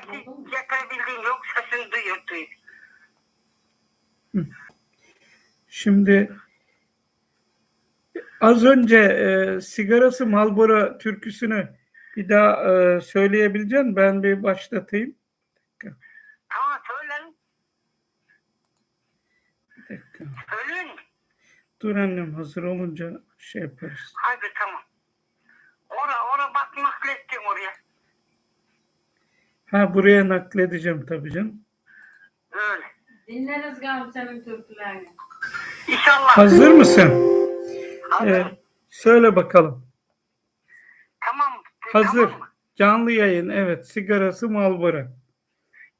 sesi getirebildiğim yok. Sesini duyuyor duyuyor. Şimdi az önce e, sigarası Marlboro türküsünü bir daha e, söyleyebilecek misin? Ben bir başlatayım. Tamam söyleyin. Bir dakika. Söyleyin? Dur annem hazır olunca şey yaparız. Hadi tamam. Ora ora bak naklettim oraya. Ha buraya nakledeceğim tabii canım. Öyle. Dinleriz galiba senin türkülerini. İnşallah. Hazır mısın? Hazır. E, söyle bakalım. Tamam. Hazır. Tamam mı? Canlı yayın evet sigarası Marlboro.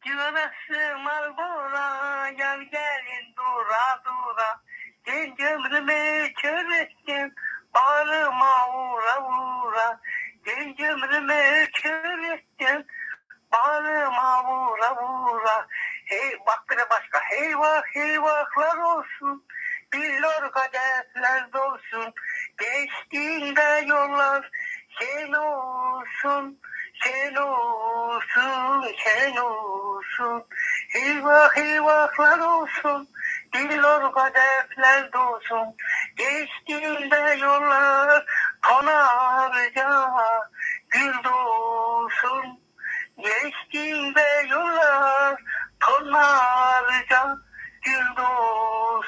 Güverası Marlbora gel gelin dura dura Gel gömrüme kör ettim bağrıma vura vura Gel gömrüme Hey bak de başka heyvah heyvahlar olsun Billor kadehler dolsun Geçtiğinde yollar sen olsun sen olsun, sen olsun. Eyvah eyvahlar olsun, dillor kadefler dolsun. Geçtiğinde yollar konarca gül dolsun. Geçtiğinde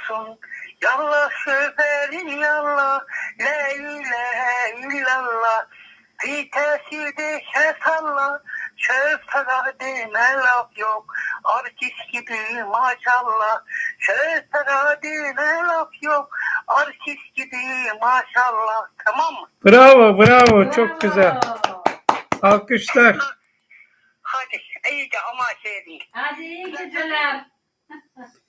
dolsun. Yallah şoförün yallah, la ilahe illallah. Vitesi şey salla, şoföre deme laf yok. Artist gibi maşallah, şoföre deme laf yok. Artist gibi maşallah, tamam mı? Bravo bravo çok Bravo. güzel. Alkışlar. Hadi iyice ama şey değil. Hadi iyi geceler.